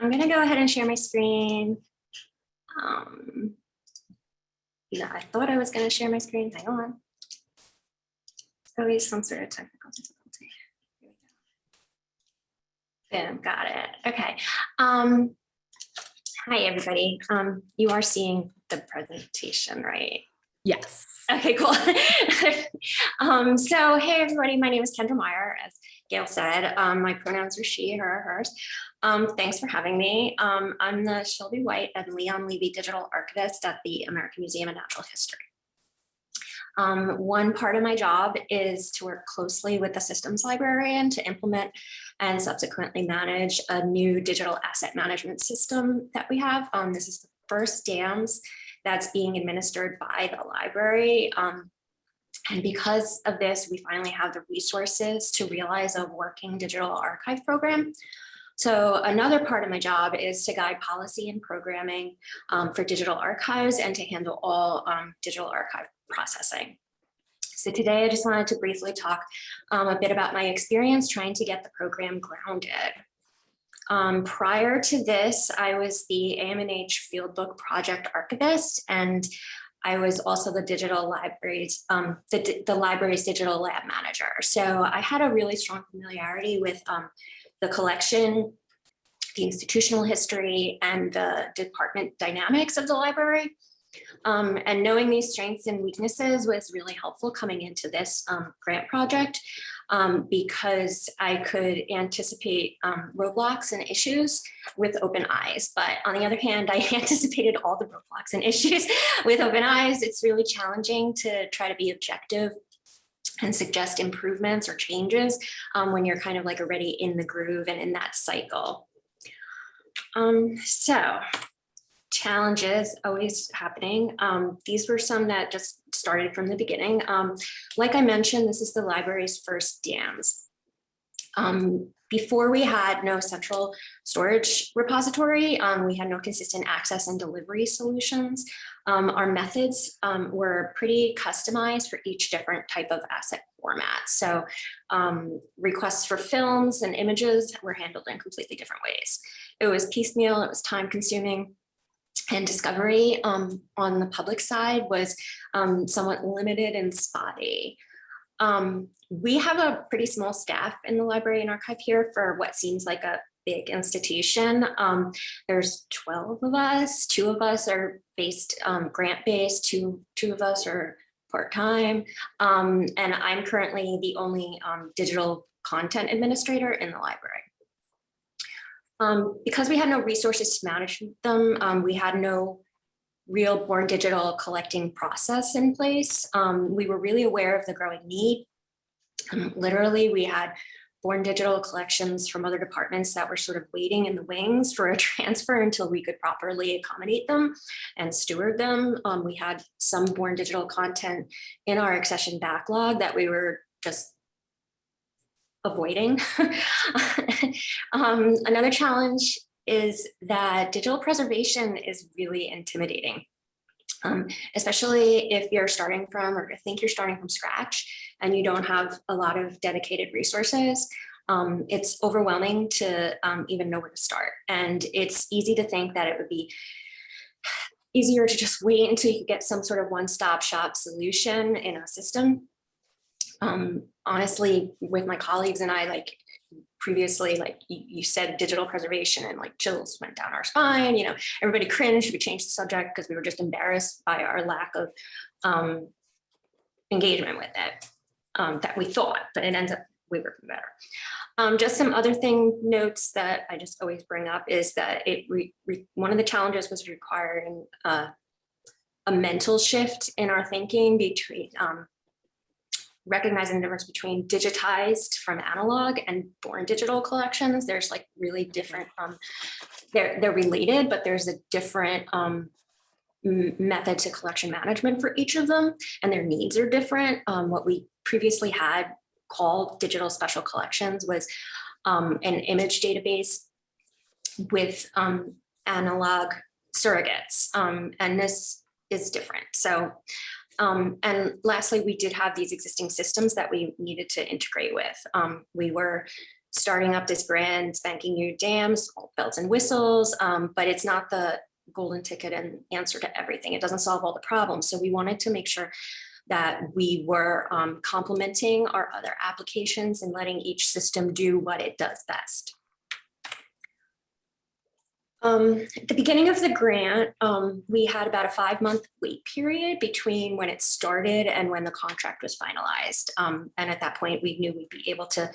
I'm gonna go ahead and share my screen. Um, yeah, I thought I was gonna share my screen. Hang on. It's Always some sort of technical difficulty. Here we go. Boom, got it. Okay. Um, hi, everybody. Um, you are seeing the presentation, right? Yes. Okay, cool. um, so, hey, everybody, my name is Kendra Meyer. As Gail said, um, my pronouns are she, her, hers. Um, thanks for having me. Um, I'm the Shelby White and Leon Levy Digital Archivist at the American Museum of Natural History. Um, one part of my job is to work closely with the systems librarian to implement and subsequently manage a new digital asset management system that we have. Um, this is the first DAMS that's being administered by the library. Um, and because of this, we finally have the resources to realize a working digital archive program. So another part of my job is to guide policy and programming um, for digital archives and to handle all um, digital archive processing. So today I just wanted to briefly talk um, a bit about my experience trying to get the program grounded. Um, prior to this, I was the AMNH Fieldbook Project Archivist, and I was also the digital libraries, um, the, the library's digital lab manager. So I had a really strong familiarity with um, the collection, the institutional history, and the department dynamics of the library. Um, and knowing these strengths and weaknesses was really helpful coming into this um, grant project um, because I could anticipate um, roadblocks and issues with open eyes. But on the other hand, I anticipated all the roadblocks and issues with open eyes. It's really challenging to try to be objective and suggest improvements or changes um, when you're kind of like already in the groove and in that cycle. Um, so challenges always happening. Um, these were some that just started from the beginning. Um, like I mentioned, this is the library's first DAMS. Um, before we had no central storage repository, um, we had no consistent access and delivery solutions. Um, our methods um, were pretty customized for each different type of asset format. So um, requests for films and images were handled in completely different ways. It was piecemeal, it was time consuming, and discovery um, on the public side was um, somewhat limited and spotty. Um, we have a pretty small staff in the library and archive here for what seems like a big institution. Um, there's 12 of us, two of us are based um, grant-based, two, two of us are part-time, um, and I'm currently the only digital content administrator in the library. Um, because we had no resources to manage them, um, we had no real born digital collecting process in place. Um, we were really aware of the growing need. Um, literally, we had born digital collections from other departments that were sort of waiting in the wings for a transfer until we could properly accommodate them and steward them. Um, we had some born digital content in our accession backlog that we were just avoiding. um, another challenge is that digital preservation is really intimidating. Um, especially if you're starting from or think you're starting from scratch and you don't have a lot of dedicated resources, um, it's overwhelming to um, even know where to start. And it's easy to think that it would be easier to just wait until you get some sort of one-stop shop solution in a system um, honestly, with my colleagues and I, like previously, like you, you, said digital preservation and like chills went down our spine, you know, everybody cringed, we changed the subject because we were just embarrassed by our lack of um, engagement with it um, that we thought, but it ends up we were better. Um, just some other thing notes that I just always bring up is that it one of the challenges was requiring uh, a mental shift in our thinking between um, recognizing the difference between digitized from analog and born digital collections. There's like really different, um, they're, they're related, but there's a different um, method to collection management for each of them and their needs are different. Um, what we previously had called digital special collections was um, an image database with um, analog surrogates um, and this is different. So um, and lastly, we did have these existing systems that we needed to integrate with. Um, we were starting up this brand spanking new dams, bells and whistles, um, but it's not the golden ticket and answer to everything. It doesn't solve all the problems. So we wanted to make sure that we were um, complementing our other applications and letting each system do what it does best. Um, at the beginning of the grant, um, we had about a five month wait period between when it started and when the contract was finalized. Um, and at that point, we knew we'd be able to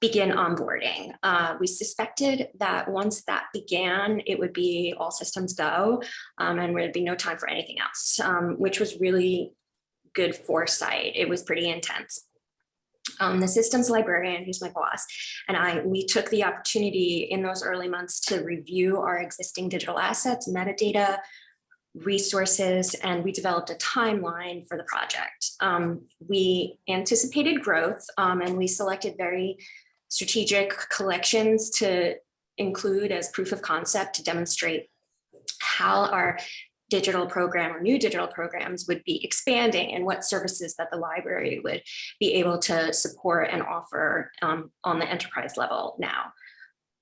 begin onboarding. Uh, we suspected that once that began, it would be all systems go um, and there'd be no time for anything else, um, which was really good foresight. It was pretty intense. Um, the systems librarian, who's my boss, and I, we took the opportunity in those early months to review our existing digital assets, metadata, resources, and we developed a timeline for the project. Um, we anticipated growth um, and we selected very strategic collections to include as proof of concept to demonstrate how our digital program or new digital programs would be expanding and what services that the library would be able to support and offer um, on the enterprise level now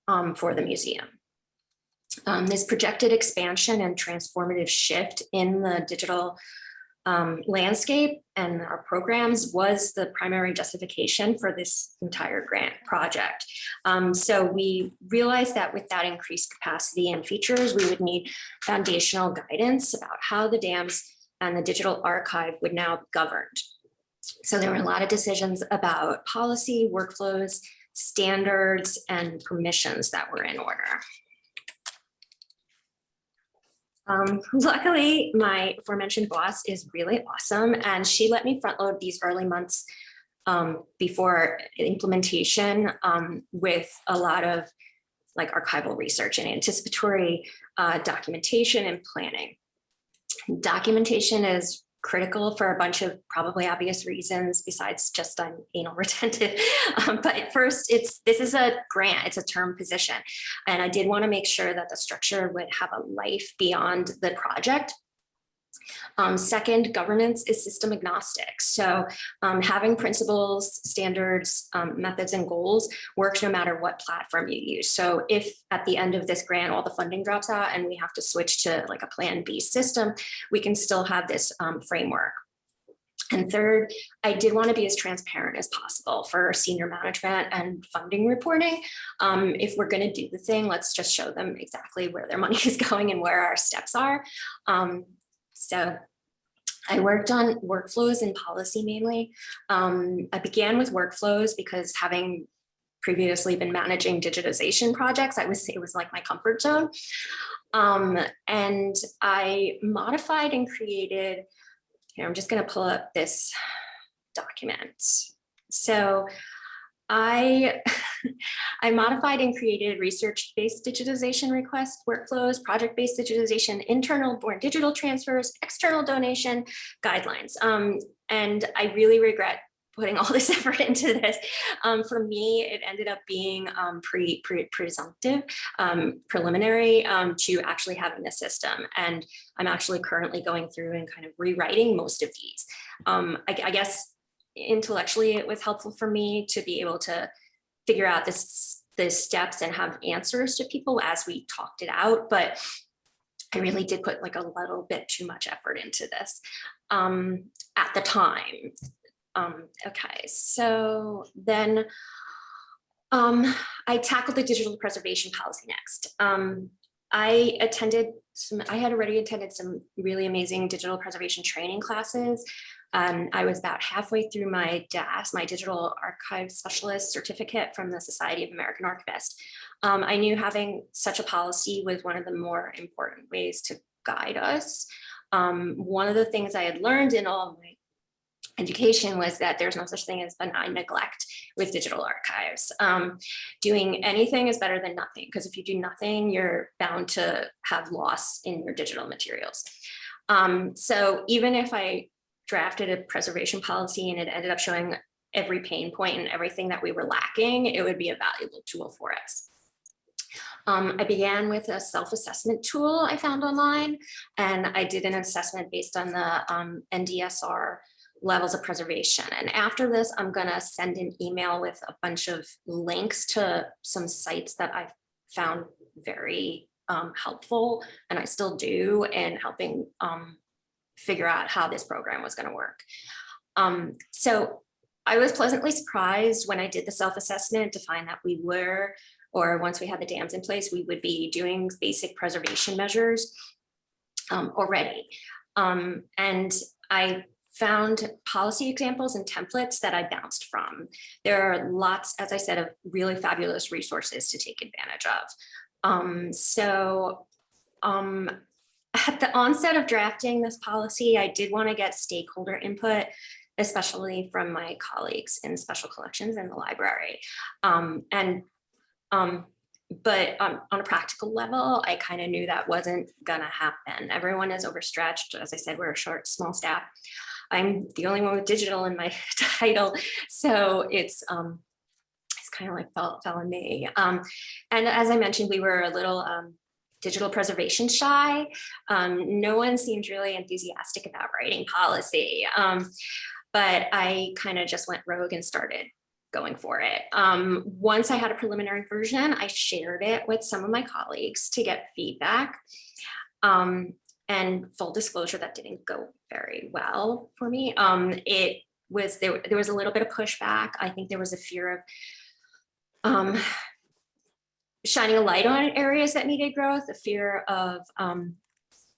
um, for the museum. Um, this projected expansion and transformative shift in the digital um, landscape and our programs was the primary justification for this entire grant project. Um, so we realized that with that increased capacity and features, we would need foundational guidance about how the dams and the digital archive would now be governed. So there were a lot of decisions about policy, workflows, standards, and permissions that were in order. Um, luckily, my aforementioned boss is really awesome and she let me front load these early months um, before implementation um, with a lot of like archival research and anticipatory uh, documentation and planning. Documentation is critical for a bunch of probably obvious reasons besides just I'm anal retentive. Um, but first, it's this is a grant, it's a term position. And I did want to make sure that the structure would have a life beyond the project um, second, governance is system agnostic. So um, having principles, standards, um, methods, and goals works no matter what platform you use. So if at the end of this grant, all the funding drops out and we have to switch to like a plan B system, we can still have this um, framework. And third, I did want to be as transparent as possible for senior management and funding reporting. Um, if we're going to do the thing, let's just show them exactly where their money is going and where our steps are. Um, so I worked on workflows and policy mainly. Um, I began with workflows because having previously been managing digitization projects, I was it was like my comfort zone. Um, and I modified and created, I'm just going to pull up this document. So I, I modified and created research-based digitization request workflows, project-based digitization, internal born digital transfers, external donation guidelines. Um, and I really regret putting all this effort into this. Um, for me, it ended up being um, pre, pre presumptive, um, preliminary um, to actually having the system. And I'm actually currently going through and kind of rewriting most of these. Um, I, I guess intellectually it was helpful for me to be able to figure out this the steps and have answers to people as we talked it out but I really did put like a little bit too much effort into this um, at the time. Um, okay, so then um, I tackled the digital preservation policy next. Um, I attended some, I had already attended some really amazing digital preservation training classes um, I was about halfway through my DAS, my Digital Archive Specialist certificate from the Society of American Archivists. Um, I knew having such a policy was one of the more important ways to guide us. Um, one of the things I had learned in all of my education was that there's no such thing as benign neglect with digital archives. Um, doing anything is better than nothing because if you do nothing, you're bound to have loss in your digital materials. Um, so even if I drafted a preservation policy and it ended up showing every pain point and everything that we were lacking, it would be a valuable tool for us. Um, I began with a self-assessment tool I found online, and I did an assessment based on the um, NDSA levels of preservation. And after this, I'm gonna send an email with a bunch of links to some sites that I've found very um, helpful, and I still do in helping um, figure out how this program was gonna work. Um, so I was pleasantly surprised when I did the self-assessment to find that we were, or once we had the dams in place, we would be doing basic preservation measures um, already. Um, and I found policy examples and templates that I bounced from. There are lots, as I said, of really fabulous resources to take advantage of. Um, so um, at the onset of drafting this policy, I did want to get stakeholder input, especially from my colleagues in special collections in the library. Um, and um, but um, on a practical level, I kind of knew that wasn't gonna happen. Everyone is overstretched. As I said, we're a short, small staff. I'm the only one with digital in my title. So it's um, it's kind of like fell, fell on me. Um, and as I mentioned, we were a little um, digital preservation shy. Um, no one seemed really enthusiastic about writing policy. Um, but I kind of just went rogue and started going for it. Um, once I had a preliminary version, I shared it with some of my colleagues to get feedback. Um, and full disclosure, that didn't go very well for me. Um, it was there, there was a little bit of pushback. I think there was a fear of um, shining a light on areas that needed growth, a fear of um,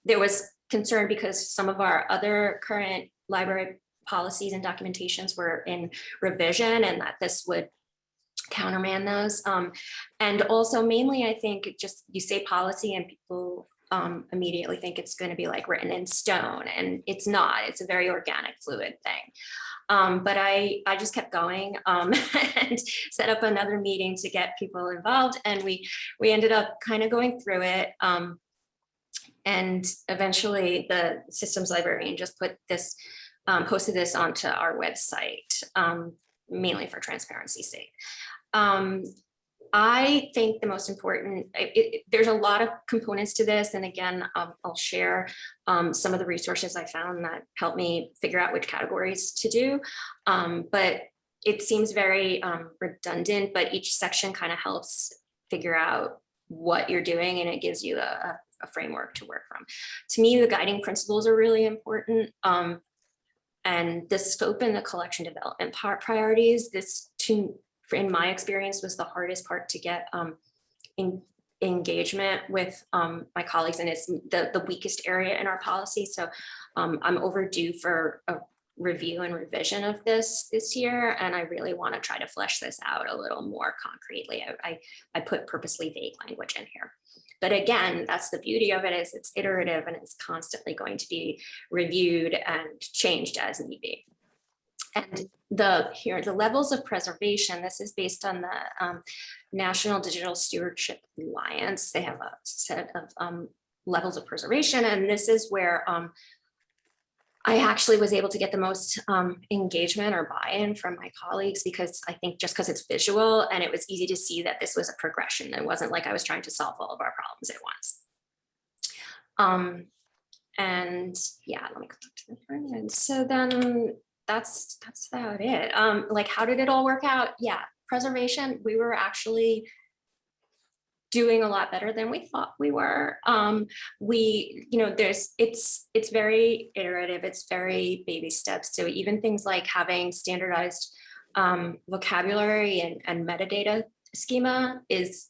there was concern because some of our other current library policies and documentations were in revision and that this would counterman those. Um, and also mainly, I think just you say policy and people um, immediately think it's going to be like written in stone and it's not, it's a very organic fluid thing. Um, but I, I just kept going um, and set up another meeting to get people involved. And we, we ended up kind of going through it. Um, and eventually the systems librarian just put this um, posted this onto our website, um, mainly for transparency's sake. I think the most important, it, it, there's a lot of components to this. And again, um, I'll share um, some of the resources I found that helped me figure out which categories to do. Um, but it seems very um, redundant, but each section kind of helps figure out what you're doing and it gives you a, a framework to work from. To me, the guiding principles are really important. Um, and the scope and the collection development part priorities, this to, in my experience, was the hardest part to get um, in, engagement with um, my colleagues and it's the, the weakest area in our policy. So um, I'm overdue for a review and revision of this this year. And I really want to try to flesh this out a little more concretely. I, I, I put purposely vague language in here. But again, that's the beauty of it is it's iterative and it's constantly going to be reviewed and changed as need be. And the here the levels of preservation, this is based on the um, National Digital Stewardship Alliance. They have a set of um, levels of preservation, and this is where um, I actually was able to get the most um, engagement or buy-in from my colleagues because I think just because it's visual and it was easy to see that this was a progression. It wasn't like I was trying to solve all of our problems at once. Um, and yeah, let me go back to the front end. So then that's that's about it. Um, like, how did it all work out? Yeah, preservation. We were actually doing a lot better than we thought we were. Um, we, you know, there's, it's, it's very iterative, it's very baby steps. So even things like having standardized um, vocabulary and, and metadata schema is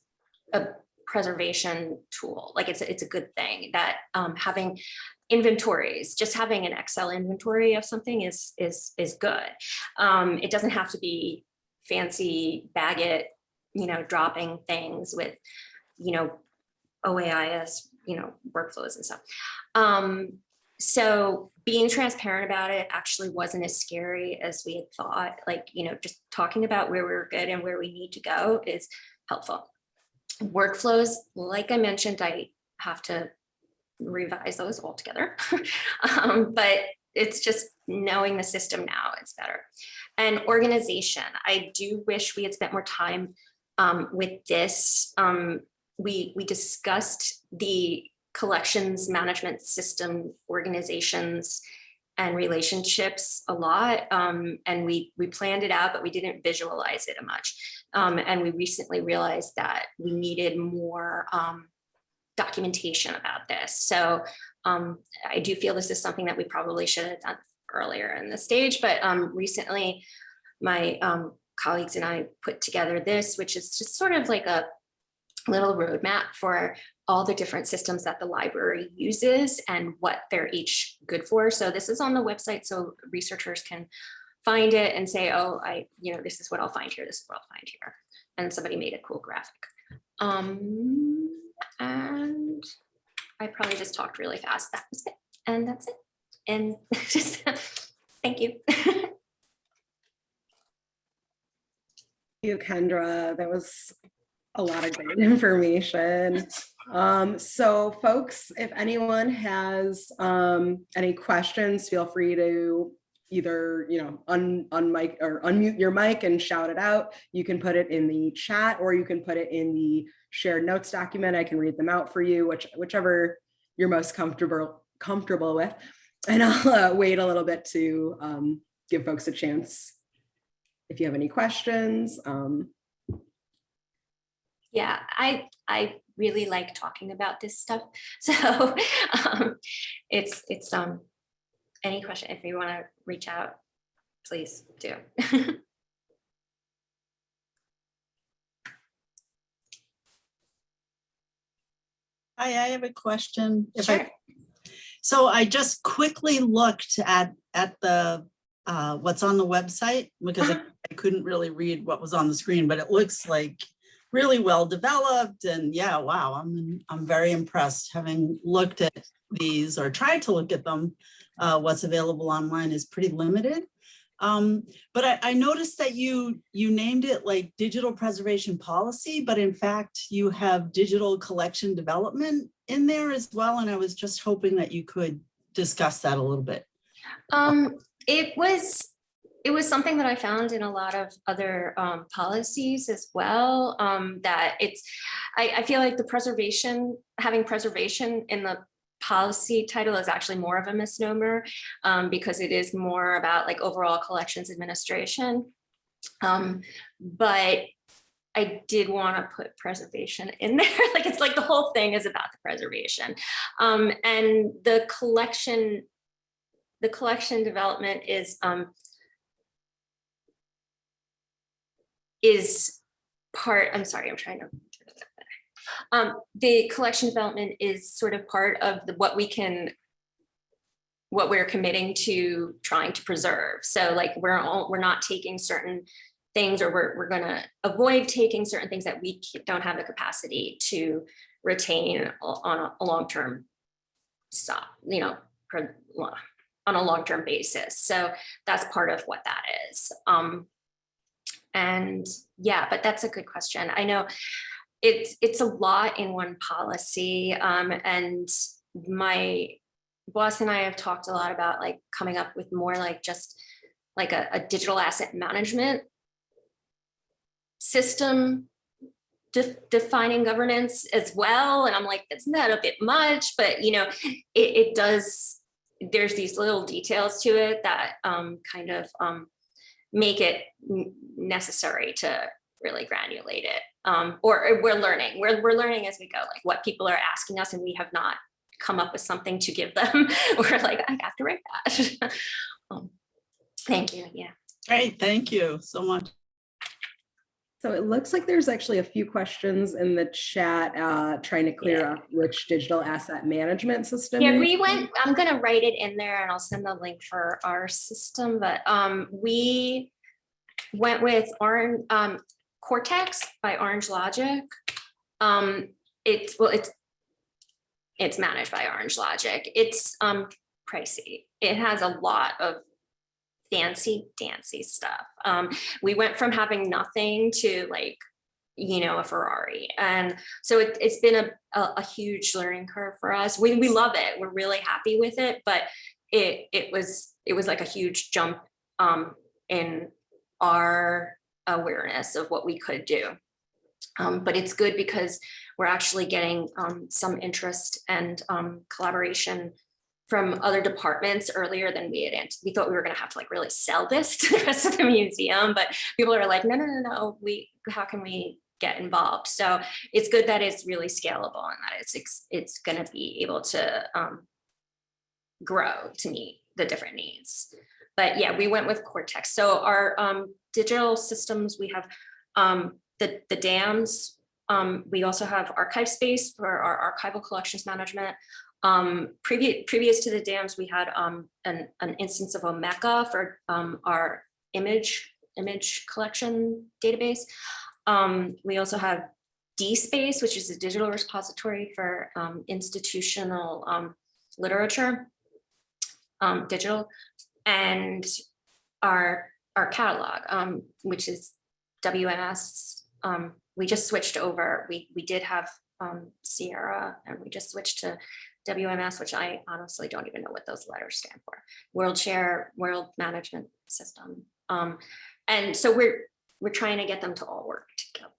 a preservation tool. Like it's, it's a good thing that um, having inventories, just having an Excel inventory of something is, is, is good. Um, it doesn't have to be fancy BagIt you know, dropping things with you know, OAIS, you know, workflows and stuff. Um, so being transparent about it actually wasn't as scary as we had thought. Like, you know, just talking about where we're good and where we need to go is helpful. Workflows, like I mentioned, I have to revise those all together. um, but it's just knowing the system now, it's better. And organization, I do wish we had spent more time um, with this um, we, we discussed the collections management system organizations and relationships a lot. Um, and we, we planned it out, but we didn't visualize it much. Um, and we recently realized that we needed more um, documentation about this. So um, I do feel this is something that we probably should have done earlier in the stage, but um, recently my um, colleagues and I put together this, which is just sort of like a little roadmap for all the different systems that the library uses and what they're each good for. So this is on the website so researchers can find it and say, oh, I, you know, this is what I'll find here, this is what I'll find here. And somebody made a cool graphic. Um, and I probably just talked really fast. That was it. And that's it. And just, thank you. thank you, Kendra. That was a lot of great information. Um, so folks, if anyone has um, any questions, feel free to either, you know, un, un mic or unmute your mic and shout it out. You can put it in the chat or you can put it in the shared notes document. I can read them out for you, which, whichever you're most comfortable comfortable with. And I'll uh, wait a little bit to um, give folks a chance if you have any questions. Um, yeah, I I really like talking about this stuff. So um, it's it's um any question if you want to reach out, please do. Hi, I have a question. If Sure. I, so I just quickly looked at, at the, uh, what's on the website because I Uh-huh. I couldn't really read what was on the screen, but it looks like really well developed and yeah, wow, I'm, I'm very impressed having looked at these or tried to look at them. Uh, what's available online is pretty limited. Um, but I, I noticed that you, you named it like digital preservation policy, but in fact you have digital collection development in there as well. And I was just hoping that you could discuss that a little bit. Um, it was, it was something that I found in a lot of other um, policies as well, um, that it's, I, I feel like the preservation, having preservation in the policy title is actually more of a misnomer um, because it is more about like overall collections administration. Um, but I did want to put preservation in there. like it's like the whole thing is about the preservation. Um, and the collection, the collection development is um, is part, I'm sorry, I'm trying to. Um, the collection development is sort of part of the, what we can what we're committing to trying to preserve. So like we're all, we're not taking certain things or we're, we're gonna avoid taking certain things that we don't have the capacity to retain on a, a long-term stop, you know, on a long-term basis. So that's part of what that is. Um, and yeah, but that's a good question. I know it's it's a lot in one policy um, and my boss and I have talked a lot about like coming up with more like just like a, a digital asset management system de defining governance as well. And I'm like, isn't that a bit much? But you know, it, it does, there's these little details to it that um, kind of um, make it necessary to really granulate it. Um, or we're learning, we're, we're learning as we go, like what people are asking us and we have not come up with something to give them. we're like, I have to write that. um, thank you, yeah. Great, thank you so much. So it looks like there's actually a few questions in the chat uh, trying to clear Yeah. up which digital asset management system. Yeah, we went, I'm gonna write it in there and I'll send the link for our system, but um, we went with Orange, um, Cortex by Orange Logic. Um, it's, well, it's, it's managed by Orange Logic. It's um, pricey. It has a lot of fancy dancy stuff. Um, we went from having nothing to like, you know, a Ferrari. And so it, it's been a, a, a huge learning curve for us. We, we love it. We're really happy with it, but it, it was, it was like a huge jump um, in our awareness of what we could do. Um, but it's good because we're actually getting um, some interest and um, collaboration from other departments earlier than we had, we thought we were gonna have to like really sell this to the rest of the museum, but people are like, no, no, no, no, we, how can we get involved? So it's good that it's really scalable and that it's, it's gonna be able to um, grow to meet the different needs. But yeah, we went with Cortex. So our um, digital systems, we have um, the, the dams. Um, we also have ArchivesSpace for our archival collections management. Um, previous, previous to the dams, we had um, an, an instance of Omeka for um, our image, image collection database. Um, we also have DSpace, which is a digital repository for institutional literature, digital, and our, our catalog, um, which is WMS. Um, we just switched over. We, we did have um, Sierra and we just switched to WMS, which I honestly don't even know what those letters stand for. World Share, World Management System. Um, and so we're, we're trying to get them to all work together.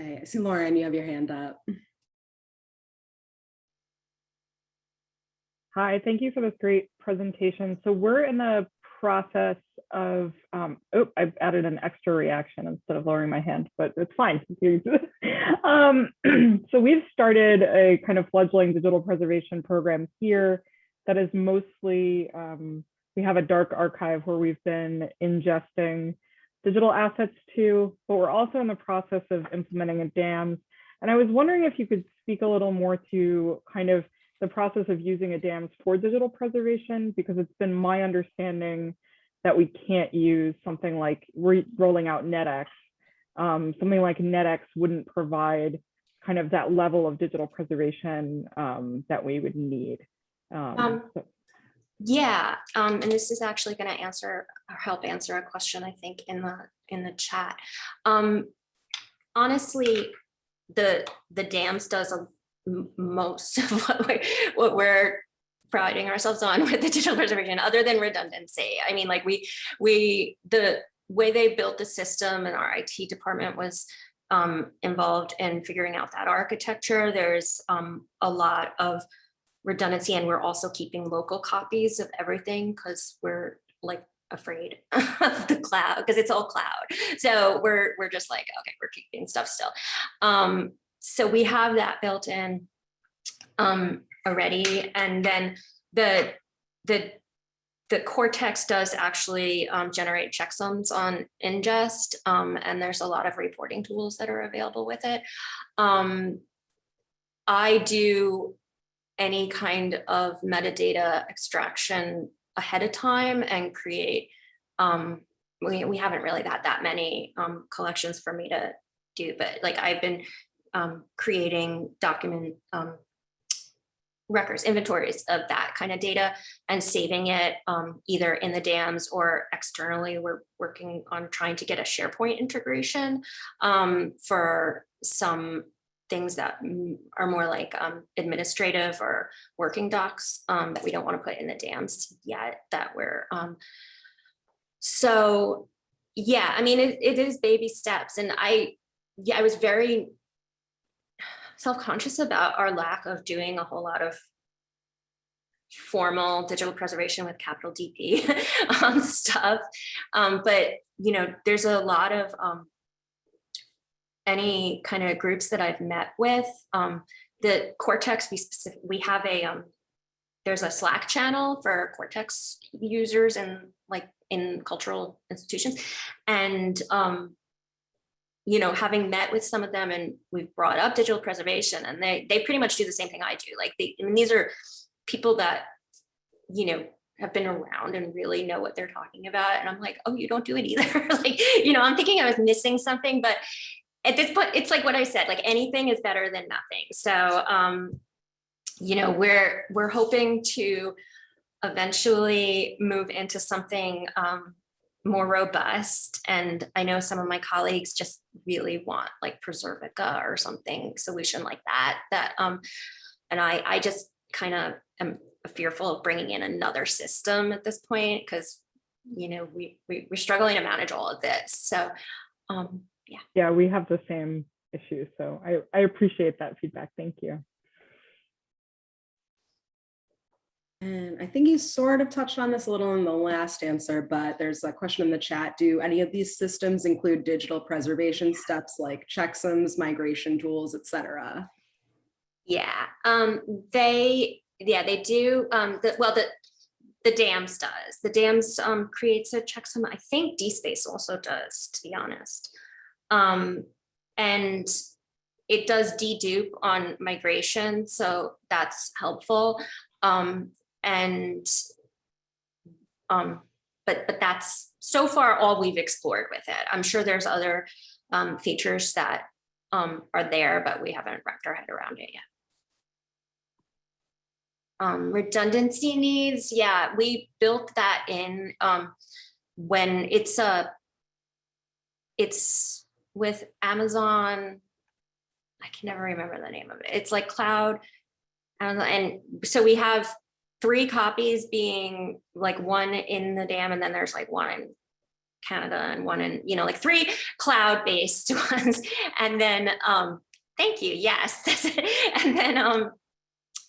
Okay, I see Lauren, you have your hand up. Hi, thank you for this great presentation. So we're in the process of, um, oh, I've added an extra reaction instead of lowering my hand, but it's fine. um, so we've started a kind of fledgling digital preservation program here that is mostly, um, we have a dark archive where we've been ingesting digital assets to, but we're also in the process of implementing a DAMS. And I was wondering if you could speak a little more to kind of the process of using a DAMS for digital preservation, because it's been my understanding that we can't use something like rolling out NetX. Um, something like NetX wouldn't provide kind of that level of digital preservation um, that we would need. Um, Um, so- Yeah, um, and this is actually gonna answer, or help answer a question, I think, in the, in the chat. Um, honestly, the, the dams does a most of what we're, what we're priding ourselves on with the digital preservation, other than redundancy. I mean, like we, we, the way they built the system and our IT department was um, involved in figuring out that architecture. There's um, a lot of redundancy and we're also keeping local copies of everything because we're like afraid of the cloud because it's all cloud. So we're we're just like, okay, we're keeping stuff still. Um, so we have that built in um, already. And then the the the Cortex does actually um, generate checksums on ingest, um, and there's a lot of reporting tools that are available with it. Um, I do any kind of metadata extraction ahead of time and create, um, we, we haven't really got that many um, collections for me to do, but like I've been um, creating document um, records, inventories of that kind of data and saving it um, either in the dams or externally. We're working on trying to get a SharePoint integration um, for some things that are more like um, administrative or working docs um, that we don't want to put in the dams yet that we're so yeah i mean it, it is baby steps and i yeah i was very self-conscious about our lack of doing a whole lot of formal digital preservation with capital dp um, stuff um, but you know there's a lot of um, any kind of groups that I've met with, um, the Cortex, we specific, we have a, um, there's a Slack channel for Cortex users and like in cultural institutions. And, um, you know, having met with some of them and we've brought up digital preservation and they, they pretty much do the same thing I do. Like they, I mean, these are people that, you know, have been around and really know what they're talking about. And I'm like, oh, you don't do it either. like, you know, I'm thinking I was missing something, but at this point, it's like what I said, like anything is better than nothing. So, um, you know, we're we're hoping to eventually move into something um, more robust. And I know some of my colleagues just really want like Preservica or something solution like that. That um, and I I just kind of am fearful of bringing in another system at this point because you know we, we we're struggling to manage all of this. So um, yeah, we have the same issue. So I, I appreciate that feedback. Thank you. And I think you sort of touched on this a little in the last answer, but there's a question in the chat. Do any of these systems include digital preservation steps like checksums, migration tools, et cetera? Yeah, um, they, yeah, they do, um, the, well, the, the dams does, the dams, um, creates a checksum, I think DSpace also does, to be honest. Um, and it does dedupe on migration, so that's helpful. Um, and um, but, but that's so far all we've explored with it. I'm sure there's other um, features that um, are there, but we haven't wrapped our head around it yet. Um, redundancy needs, yeah, we built that in um, when it's a, it's with Amazon. I can never remember the name of it. It's like cloud. And, and so we have three copies being like one in the dam and then there's like one in Canada and one in, you know, like three cloud-based ones. And then, um, thank you, yes. And then um,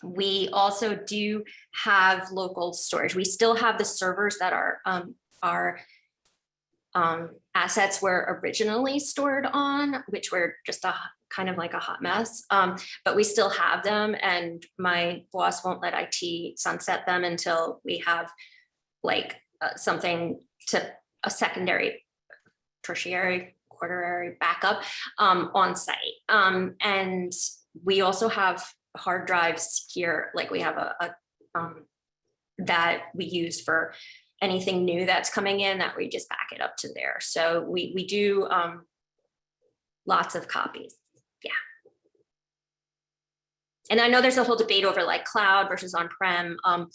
we also do have local storage. We still have the servers that are um, our um, assets were originally stored on, which were just a kind of like a hot mess. Um, but we still have them and my boss won't let IT sunset them until we have like uh, something to a secondary, tertiary, quaternary backup um, on site. Um, and we also have hard drives here, like we have a, a um, that we use for anything new that's coming in that we just back it up to there. So we, we do um, lots of copies. Yeah. And I know there's a whole debate over like cloud versus on-prem. Um,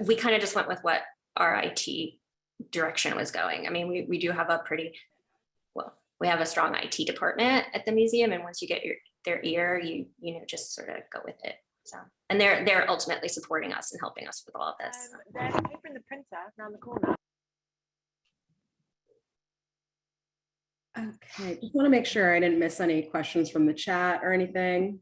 we kind of just went with what our IT direction was going. I mean, we, we do have a pretty, well, we have a strong IT department at the museum. And once you get your, their ear, you, you know, just sort of go with it. So, and they're, they're ultimately supporting us and helping us with all of this. Um, there's paper in the printer around the corner. Okay, just want to make sure I didn't miss any questions from the chat or anything.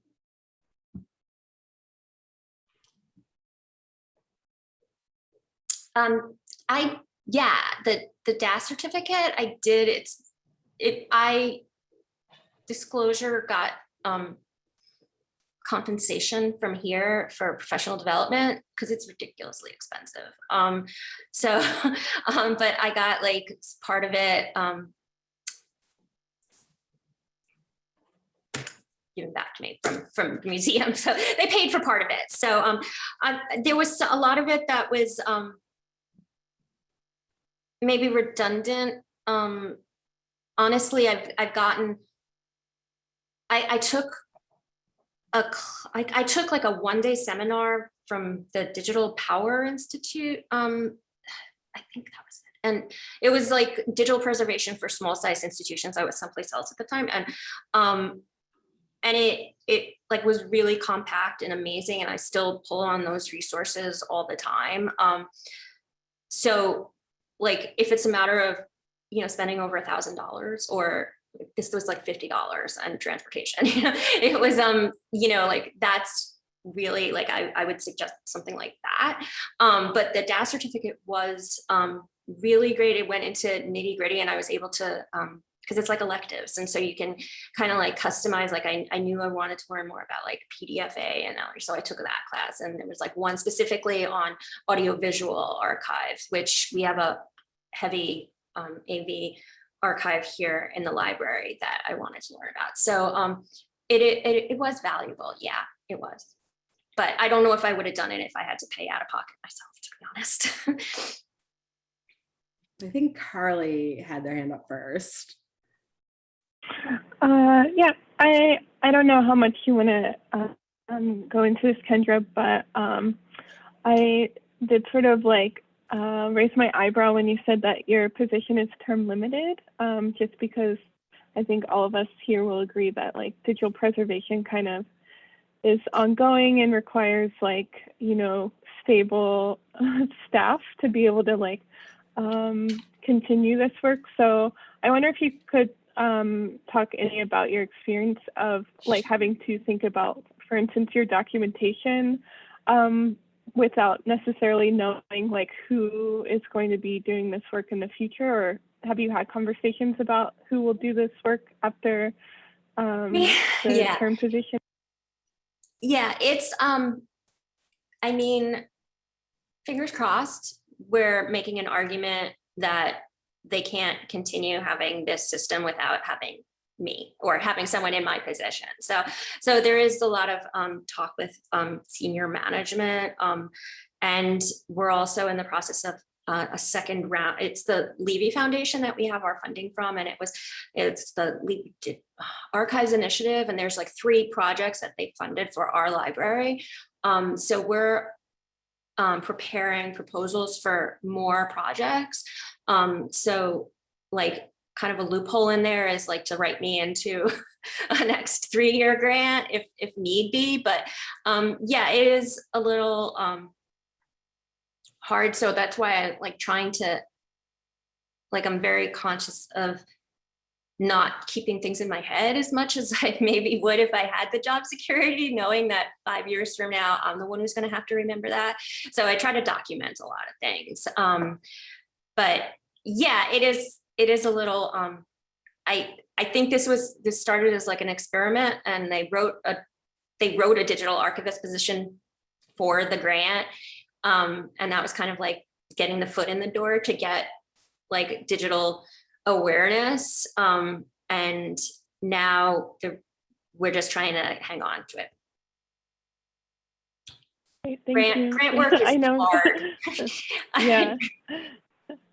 Um, I, yeah, the, the DAS certificate, I did, it's, it, I, disclosure got, um, compensation from here for professional development because it's ridiculously expensive. Um, so, um, but I got like part of it, um, given back to me from from the museum. So they paid for part of it. So um, there was a lot of it that was um, maybe redundant. Um, honestly, I've I've gotten. I I took a I, I took like a one day seminar from the Digital POWRR Institute. Um, I think that was it. And it was like digital preservation for small size institutions. I was someplace else at the time. And um, and it it like was really compact and amazing and i still pull on those resources all the time um so like if it's a matter of you know spending over a thousand dollars or this was like fifty dollars and transportation it was um you know like that's really like I, I would suggest something like that. Um but the DAS certificate was um really great. It went into nitty gritty and i was able to um because it's like electives. And so you can kind of like customize, like I, I knew I wanted to learn more about like PDF/A and so I took that class and there was like one specifically on audiovisual archives, which we have a heavy um, AV archive here in the library that I wanted to learn about. So um, it, it, it was valuable. Yeah, it was. But I don't know if I would have done it if I had to pay out of pocket myself, to be honest. I think Carly had their hand up first. Uh, yeah, I I don't know how much you want to uh, um, go into this, Kendra, but um, I did sort of like uh, raise my eyebrow when you said that your position is term limited, um, just because I think all of us here will agree that like digital preservation kind of is ongoing and requires like you know stable staff to be able to like um, continue this work. So I wonder if you could um, talk any about your experience of like having to think about, for instance, your documentation um, without necessarily knowing like who is going to be doing this work in the future or have you had conversations about who will do this work after um, the Yeah. term position? Yeah, it's, um, I mean, fingers crossed, we're making an argument that they can't continue having this system without having me or having someone in my position. So, so there is a lot of, um, talk with, um, senior management. Um, and we're also in the process of, uh, a second round. It's the Levy Foundation that we have our funding from, and it was, it's the Levy Archives Initiative, and there's like three projects that they funded for our library. Um, so we're um, preparing proposals for more projects. Um, so like kind of a loophole in there is like to write me into a next three-year grant if, if need be, but um, yeah, it is a little um, hard. So that's why I like trying to, like, I'm very conscious of not keeping things in my head as much as I maybe would if I had the job security, knowing that five years from now, I'm the one who's gonna have to remember that. So I try to document a lot of things. Um, but yeah, it is, it is a little, um, I, I think this was, this started as like an experiment and they wrote a, they wrote a digital archivist position for the grant. Um, and that was kind of like getting the foot in the door to get like digital awareness. Um, and now they're, we're just trying to hang on to it. Thank Grant, you. grant work is I know. hard. yeah.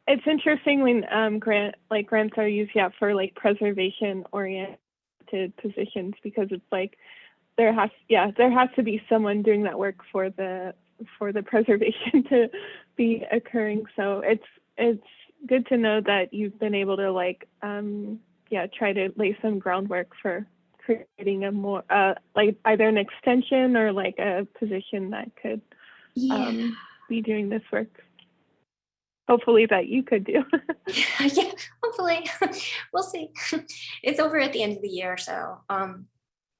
It's interesting when um, grant like grants are used yeah for like preservation oriented positions because it's like there has yeah there has to be someone doing that work for the for the preservation to be occurring. So it's it's good to know that you've been able to like um yeah try to lay some groundwork for creating a more uh like either an extension or like a position that could Yeah, um, be doing this work. Hopefully that you could do. yeah, hopefully, we'll see. It's over at the end of the year, so, um,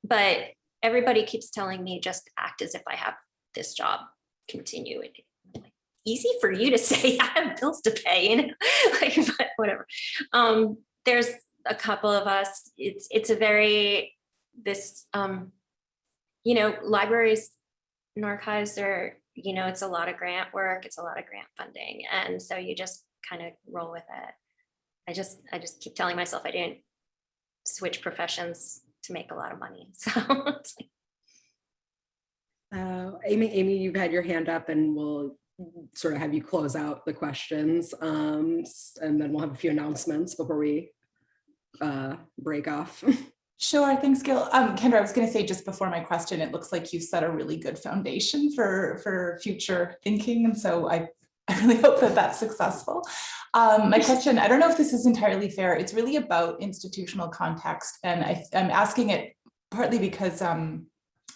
but everybody keeps telling me just act as if I have this job, continue it. Easy for you to say, I have bills to pay, you know, like, but whatever. Um, there's a couple of us, it's, it's a very, this, um, you know, libraries and archives are, you know, it's a lot of grant work, it's a lot of grant funding, and so you just kind of roll with it. I just, I just keep telling myself I didn't switch professions to make a lot of money, so it's like, Uh, Amy, Amy, you've had your hand up and we'll sort of have you close out the questions. um, And then we'll have a few announcements before we uh, break off. Sure, thanks, Gil. Um, Kendra, I was going to say just before my question, it looks like you've set a really good foundation for for future thinking, and so I I really hope that that's successful. Um, my question, I don't know if this is entirely fair. It's really about institutional context, and I, I'm asking it partly because um,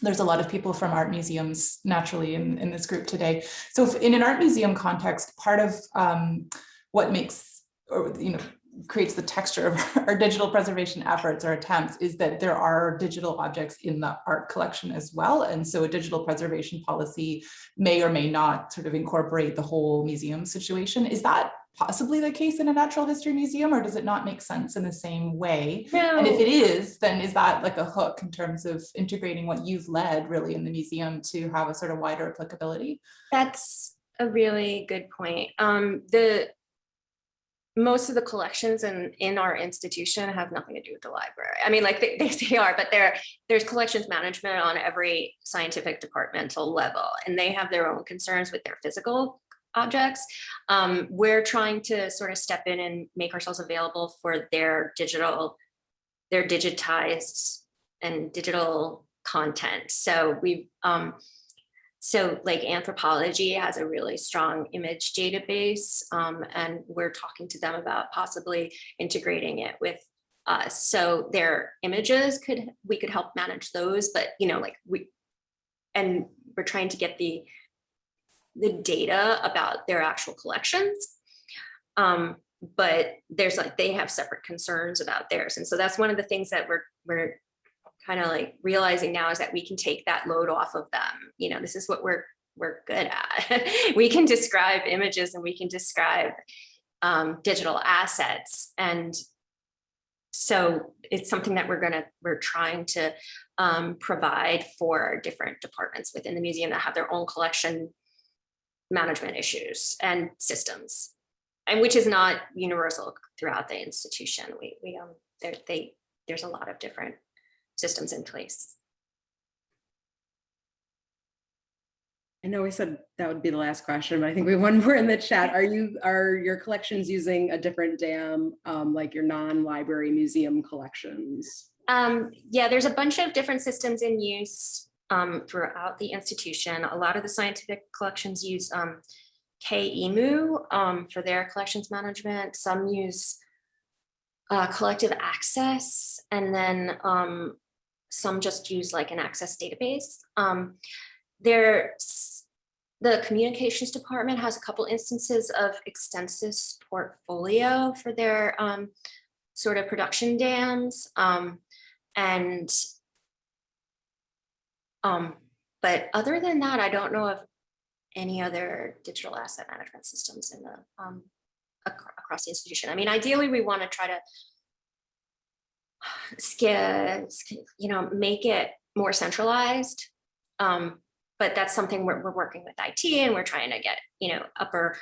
there's a lot of people from art museums naturally in, in this group today. So if in an art museum context, part of um, what makes or you know creates the texture of our digital preservation efforts or attempts is that there are digital objects in the art collection as well. And so a digital preservation policy may or may not sort of incorporate the whole museum situation. Is that possibly the case in a natural history museum or does it not make sense in the same way? And if it is, then is that like a hook in terms of integrating what you've led really in the museum to have a sort of wider applicability? That's a really good point. Um, the most of the collections in in our institution have nothing to do with the library. I mean, like they, they, they are, but there there's collections management on every scientific departmental level, and they have their own concerns with their physical objects. Um, we're trying to sort of step in and make ourselves available for their digital, their digitized and digital content. So we um, so like anthropology has a really strong image database um, and we're talking to them about possibly integrating it with us. So their images could, we could help manage those, but you know, like we, and we're trying to get the, the data about their actual collections. Um, but there's like, they have separate concerns about theirs. And so that's one of the things that we're, we're kind of like realizing now is that we can take that load off of them. You know, this is what we're we're good at. We can describe images and we can describe um, digital assets. And so it's something that we're gonna, we're trying to um, provide for different departments within the museum that have their own collection management issues and systems. And which is not universal throughout the institution. We, we, um, there, they, there's a lot of different systems in place. I know we said that would be the last question, but I think we have one more in the chat. Are you, are your collections using a different dam, um, like your non-library museum collections? Um, yeah, there's a bunch of different systems in use um, throughout the institution. A lot of the scientific collections use um, KE EMu um, for their collections management. Some use uh, CollectiveAccess, and then um, some just use like an access database. Um, there's the communications department has a couple instances of Extensis Portfolio for their um, sort of production dams. Um, and um, but other than that, I don't know of any other digital asset management systems in the um, ac- across the institution. I mean, ideally, we want to try to you know, make it more centralized. Um, but that's something we're, we're working with IT and we're trying to get, you know, upper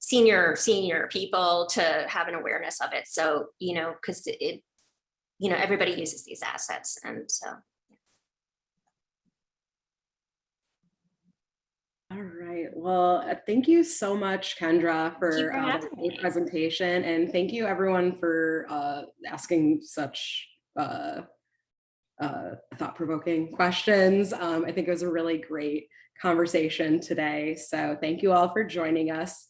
senior, senior people to have an awareness of it. So, you know, because it, you know, everybody uses these assets and so. All right, well, uh, thank you so much, Kendra, for for uh, the presentation. And thank you everyone for uh, asking such uh, uh, thought-provoking questions. Um, I think it was a really great conversation today. So thank you all for joining us.